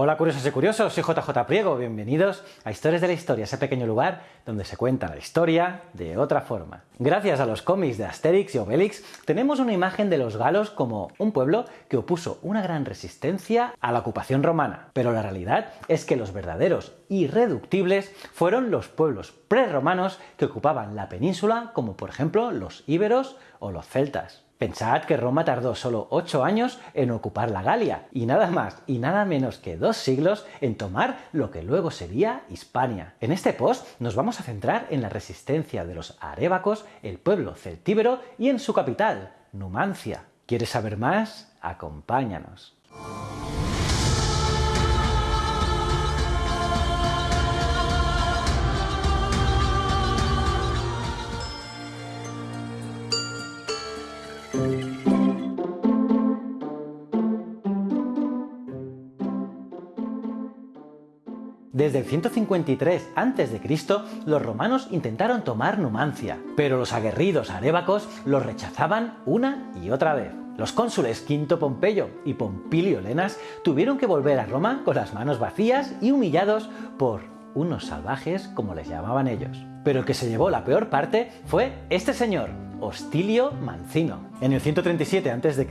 Hola curiosos y curiosos, soy JJ Priego, bienvenidos a Historias de la Historia, ese pequeño lugar donde se cuenta la historia de otra forma. Gracias a los cómics de Asterix y Obelix, tenemos una imagen de los galos como un pueblo que opuso una gran resistencia a la ocupación romana. Pero la realidad es que los verdaderos irreductibles fueron los pueblos prerromanos que ocupaban la península, como por ejemplo los íberos o los celtas. Pensad que Roma tardó solo 8 años en ocupar la Galia, y nada más y nada menos que dos siglos en tomar lo que luego sería Hispania. En este post nos vamos a centrar en la resistencia de los arébacos, el pueblo celtíbero y en su capital, Numancia. ¿Quieres saber más? Acompáñanos. Desde el 153 a.C., los romanos intentaron tomar Numancia, pero los aguerridos arébacos los rechazaban una y otra vez. Los cónsules Quinto Pompeyo y Pompilio Lenas tuvieron que volver a Roma con las manos vacías y humillados por unos salvajes como les llamaban ellos. Pero el que se llevó la peor parte fue este señor, Hostilio Mancino. En el 137 a.C.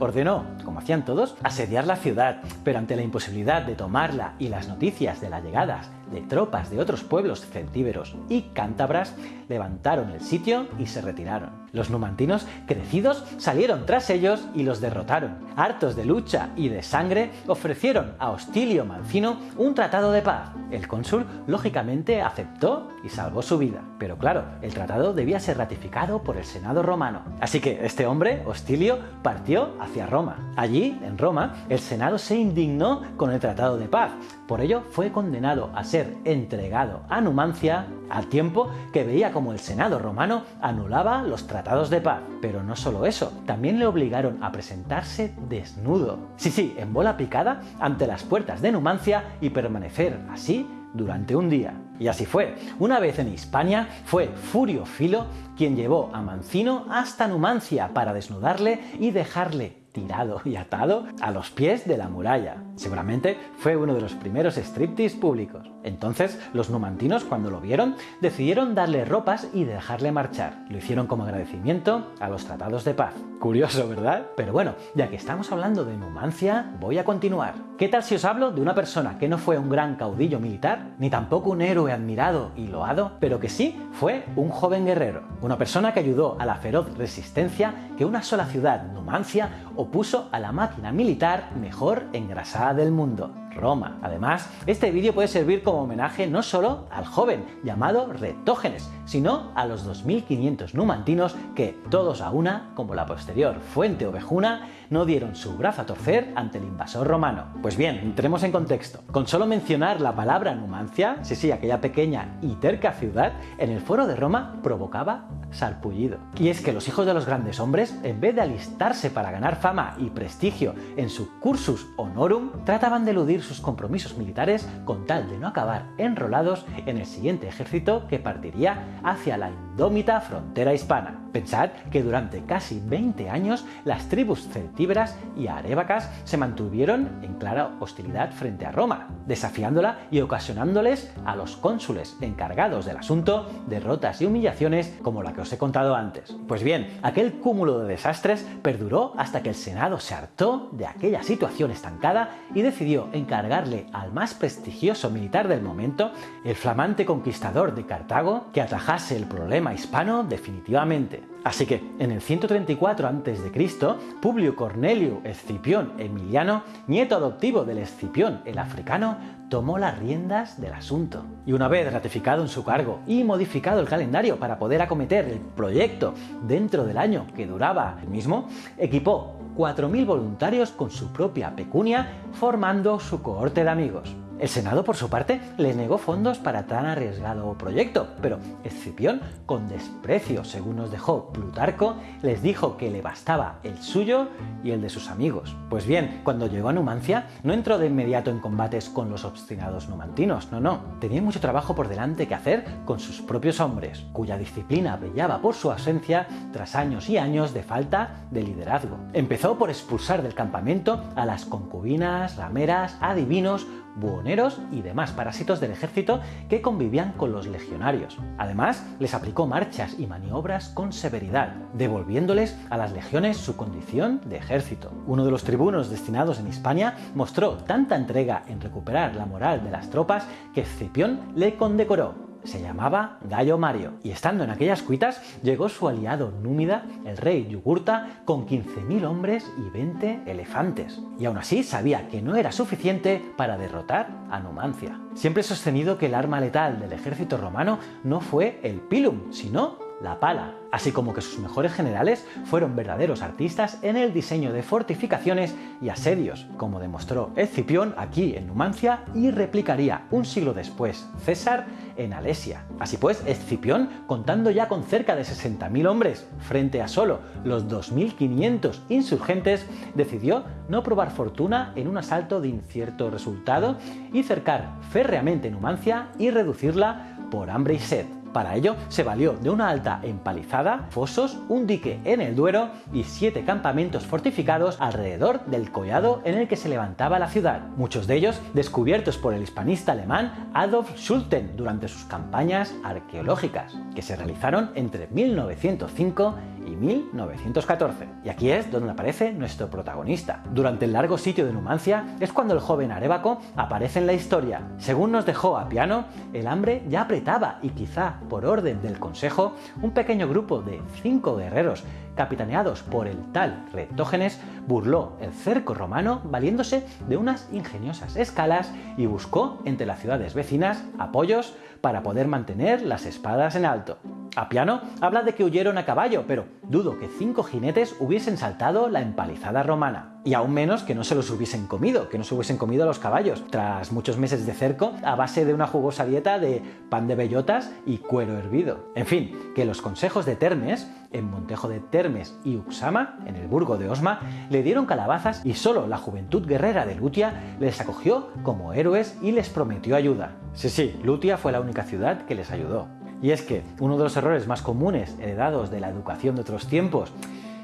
ordenó, como hacían todos, asediar la ciudad, pero ante la imposibilidad de tomarla y las noticias de las llegadas de tropas de otros pueblos celtíberos y cántabras, levantaron el sitio y se retiraron. Los numantinos, crecidos, salieron tras ellos y los derrotaron. Hartos de lucha y de sangre, ofrecieron a Hostilio Mancino un tratado de paz. El cónsul, lógicamente, aceptó y salvó su vida. Pero claro, el tratado debía ser ratificado por el Senado romano. Así que este hombre, Hostilio, partió hacia Roma. Allí, en Roma, el Senado se indignó con el tratado de paz. Por ello, fue condenado a ser entregado a Numancia al tiempo que veía como el Senado romano anulaba los tratados de paz. Pero no solo eso, también le obligaron a presentarse desnudo. Sí, sí, en bola picada ante las puertas de Numancia y permanecer así durante un día. Y así fue. Una vez en Hispania fue Furio Filo quien llevó a Mancino hasta Numancia para desnudarle y dejarle tirado y atado a los pies de la muralla. Seguramente fue uno de los primeros striptease públicos. Entonces los numantinos cuando lo vieron decidieron darle ropas y dejarle marchar. Lo hicieron como agradecimiento a los tratados de paz. Curioso, ¿verdad? Pero bueno, ya que estamos hablando de Numancia, voy a continuar. ¿Qué tal si os hablo de una persona que no fue un gran caudillo militar, ni tampoco un héroe admirado y loado, pero que sí fue un joven guerrero? Una persona que ayudó a la feroz resistencia que una sola ciudad, Numancia, opuso a la máquina militar mejor engrasada del mundo, Roma. Además, este vídeo puede servir como homenaje no solo al joven llamado Retógenes, sino a los 2500 numantinos que, todos a una, como la posterior fuente ovejuna, no dieron su brazo a torcer ante el invasor romano. Pues bien, entremos en contexto. Con solo mencionar la palabra Numancia, sí sí, aquella pequeña y terca ciudad, en el foro de Roma provocaba sarpullido. Y es que los hijos de los grandes hombres, en vez de alistarse para ganar fama y prestigio en su cursus honorum, trataban de eludir sus compromisos militares con tal de no acabar enrolados en el siguiente ejército que partiría hacia la indómita frontera hispana. Pensad que durante casi 20 años las tribus celtíberas y arébacas se mantuvieron en clara hostilidad frente a Roma, desafiándola y ocasionándoles a los cónsules encargados del asunto derrotas y humillaciones como la que os he contado antes. Pues bien, aquel cúmulo de desastres perduró hasta que el Senado se hartó de aquella situación estancada y decidió encargarle al más prestigioso militar del momento, el flamante conquistador de Cartago, que atajase el problema hispano definitivamente. Así que en el 134 a.C., Publio Cornelio Escipión Emiliano, nieto adoptivo del Escipión el africano, tomó las riendas del asunto. Y una vez ratificado en su cargo y modificado el calendario para poder acometer el proyecto dentro del año que duraba el mismo, equipó 4.000 voluntarios con su propia pecunia formando su cohorte de amigos. El Senado, por su parte, les negó fondos para tan arriesgado proyecto, pero Escipión, con desprecio, según nos dejó Plutarco, les dijo que le bastaba el suyo y el de sus amigos. Pues bien, cuando llegó a Numancia, no entró de inmediato en combates con los obstinados numantinos, no, no. Tenía mucho trabajo por delante que hacer con sus propios hombres, cuya disciplina brillaba por su ausencia tras años y años de falta de liderazgo. Empezó por expulsar del campamento a las concubinas, rameras, adivinos, buhoneros y demás parásitos del ejército que convivían con los legionarios. Además, les aplicó marchas y maniobras con severidad, devolviéndoles a las legiones su condición de ejército. Uno de los tribunos destinados en Hispania mostró tanta entrega en recuperar la moral de las tropas que Escipión le condecoró se llamaba Gallo Mario, y estando en aquellas cuitas llegó su aliado Númida, el rey Yugurta, con 15.000 hombres y 20 elefantes. Y aún así sabía que no era suficiente para derrotar a Numancia. Siempre he sostenido que el arma letal del ejército romano no fue el pilum, sino la pala, así como que sus mejores generales fueron verdaderos artistas en el diseño de fortificaciones y asedios, como demostró Escipión aquí en Numancia y replicaría un siglo después César en Alesia. Así pues, Escipión, contando ya con cerca de 60.000 hombres frente a solo los 2.500 insurgentes, decidió no probar fortuna en un asalto de incierto resultado y cercar férreamente Numancia y reducirla por hambre y sed. Para ello se valió de una alta empalizada, fosos, un dique en el Duero y siete campamentos fortificados alrededor del collado en el que se levantaba la ciudad, muchos de ellos descubiertos por el hispanista alemán Adolf Schulten durante sus campañas arqueológicas, que se realizaron entre 1905 y 1914. Y aquí es donde aparece nuestro protagonista. Durante el largo sitio de Numancia es cuando el joven Arébaco aparece en la historia. Según nos dejó a piano, el hambre ya apretaba y quizá por orden del consejo, un pequeño grupo de cinco guerreros capitaneados por el tal Retógenes, burló el cerco romano valiéndose de unas ingeniosas escalas y buscó entre las ciudades vecinas apoyos para poder mantener las espadas en alto. Apiano habla de que huyeron a caballo, pero dudo que cinco jinetes hubiesen saltado la empalizada romana. Y aún menos que no se los hubiesen comido, que no se hubiesen comido a los caballos, tras muchos meses de cerco a base de una jugosa dieta de pan de bellotas y cuero hervido. En fin, que los consejos de Termes, en Montejo de Termes y Uxama, en el burgo de Osma, le dieron calabazas y solo la juventud guerrera de Lutia les acogió como héroes y les prometió ayuda. Sí, sí, Lutia fue la única ciudad que les ayudó. Y es que uno de los errores más comunes heredados de la educación de otros tiempos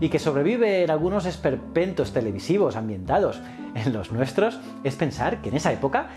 y que sobrevive en algunos esperpentos televisivos ambientados en los nuestros es pensar que en esa época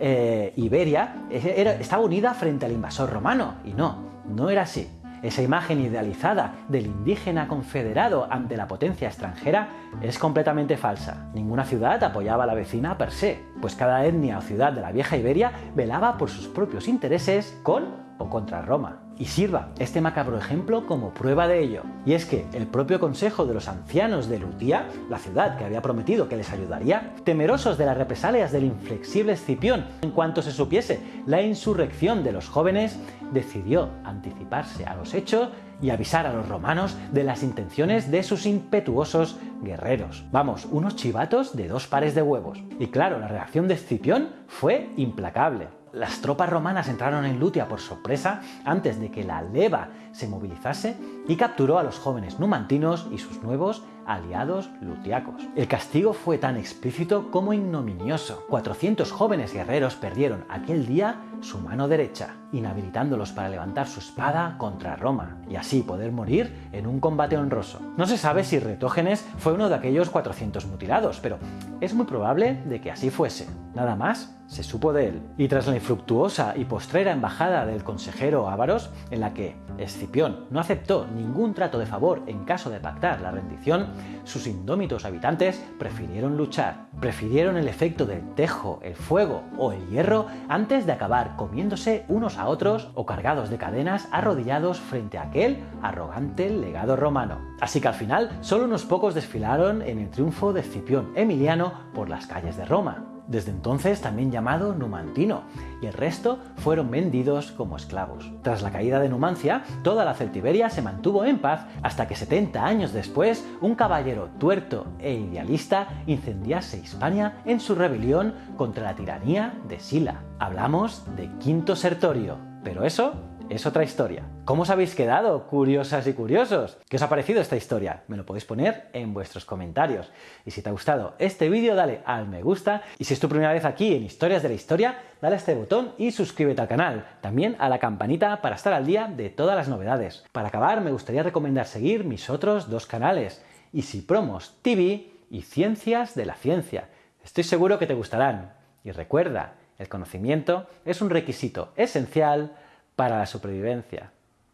eh, Iberia estaba unida frente al invasor romano. Y no, no era así. Esa imagen idealizada del indígena confederado ante la potencia extranjera es completamente falsa. Ninguna ciudad apoyaba a la vecina per se, pues cada etnia o ciudad de la vieja Iberia velaba por sus propios intereses con o contra Roma. Y sirva este macabro ejemplo como prueba de ello. Y es que el propio consejo de los ancianos de Lutía, la ciudad que había prometido que les ayudaría, temerosos de las represalias del inflexible Escipión en cuanto se supiese la insurrección de los jóvenes, decidió anticiparse a los hechos y avisar a los romanos de las intenciones de sus impetuosos guerreros. Vamos, unos chivatos de dos pares de huevos. Y claro, la reacción de Escipión fue implacable las tropas romanas entraron en Lutia por sorpresa antes de que la leva se movilizase y capturó a los jóvenes numantinos y sus nuevos aliados lutiacos. El castigo fue tan explícito como ignominioso. 400 jóvenes guerreros perdieron aquel día su mano derecha, inhabilitándolos para levantar su espada contra Roma y así poder morir en un combate honroso. No se sabe si Retógenes fue uno de aquellos 400 mutilados, pero es muy probable de que así fuese. Nada más se supo de él. Y tras la infructuosa y postrera embajada del consejero Ávaros, en la que Escipión no aceptó ningún trato de favor en caso de pactar la rendición, sus indómitos habitantes prefirieron luchar, prefirieron el efecto del tejo, el fuego o el hierro antes de acabar comiéndose unos otros o cargados de cadenas arrodillados frente a aquel arrogante legado romano. Así que al final solo unos pocos desfilaron en el triunfo de Escipión Emiliano por las calles de Roma desde entonces también llamado numantino, y el resto fueron vendidos como esclavos. Tras la caída de Numancia, toda la Celtiberia se mantuvo en paz hasta que 70 años después un caballero tuerto e idealista incendiase Hispania en su rebelión contra la tiranía de Sila. Hablamos de Quinto Sertorio, pero eso es otra historia. ¿Cómo os habéis quedado, curiosas y curiosos? ¿Qué os ha parecido esta historia? Me lo podéis poner en vuestros comentarios. Y si te ha gustado este vídeo, dale al me gusta. Y si es tu primera vez aquí en Historias de la Historia, dale a este botón y suscríbete al canal. También a la campanita para estar al día de todas las novedades. Para acabar, me gustaría recomendar seguir mis otros dos canales, Easy Promos TV y Ciencias de la Ciencia. Estoy seguro que te gustarán. Y recuerda, el conocimiento es un requisito esencial para la supervivencia.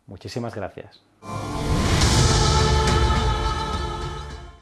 Muchísimas gracias.